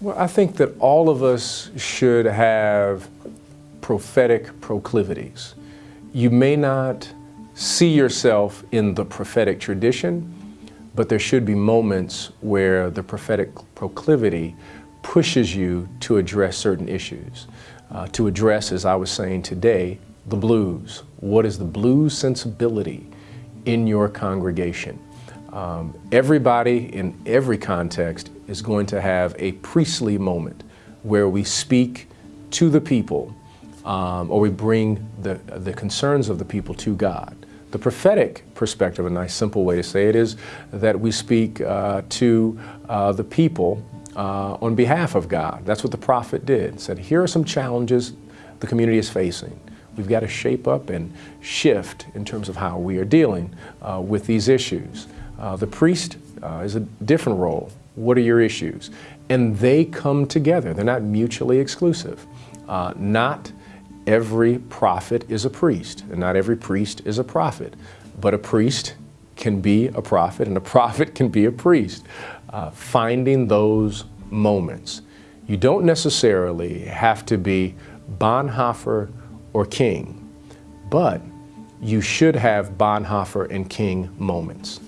Well, I think that all of us should have prophetic proclivities. You may not see yourself in the prophetic tradition, but there should be moments where the prophetic proclivity pushes you to address certain issues. Uh, to address, as I was saying today, the blues. What is the blues sensibility in your congregation? Um, everybody in every context is going to have a priestly moment where we speak to the people um, or we bring the, the concerns of the people to God. The prophetic perspective, a nice simple way to say it, is that we speak uh, to uh, the people uh, on behalf of God. That's what the prophet did. Said, here are some challenges the community is facing. We've got to shape up and shift in terms of how we are dealing uh, with these issues. Uh, the priest uh, is a different role. What are your issues? And they come together. They're not mutually exclusive. Uh, not every prophet is a priest, and not every priest is a prophet. But a priest can be a prophet, and a prophet can be a priest. Uh, finding those moments. You don't necessarily have to be Bonhoeffer or King, but you should have Bonhoeffer and King moments.